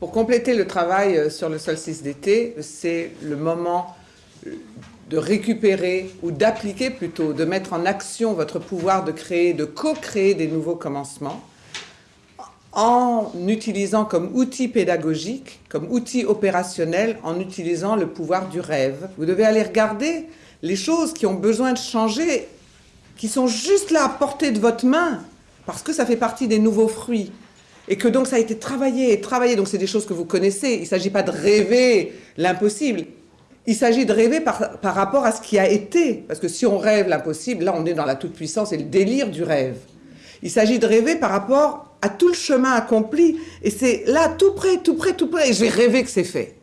Pour compléter le travail euh, sur le solstice d'été, c'est le moment euh, de récupérer ou d'appliquer plutôt, de mettre en action votre pouvoir de créer, de co-créer des nouveaux commencements en utilisant comme outil pédagogique, comme outil opérationnel, en utilisant le pouvoir du rêve. Vous devez aller regarder les choses qui ont besoin de changer, qui sont juste là à portée de votre main, parce que ça fait partie des nouveaux fruits et que donc ça a été travaillé et travaillé, donc c'est des choses que vous connaissez, il ne s'agit pas de rêver l'impossible, il s'agit de rêver par, par, rapport à ce qui a été, parce que si on rêve l'impossible, là on est dans la toute-puissance et le délire du rêve. Il s'agit de rêver par rapport à tout le chemin accompli, et c'est là tout près, tout près, tout près, et j'ai rêvé que c'est fait.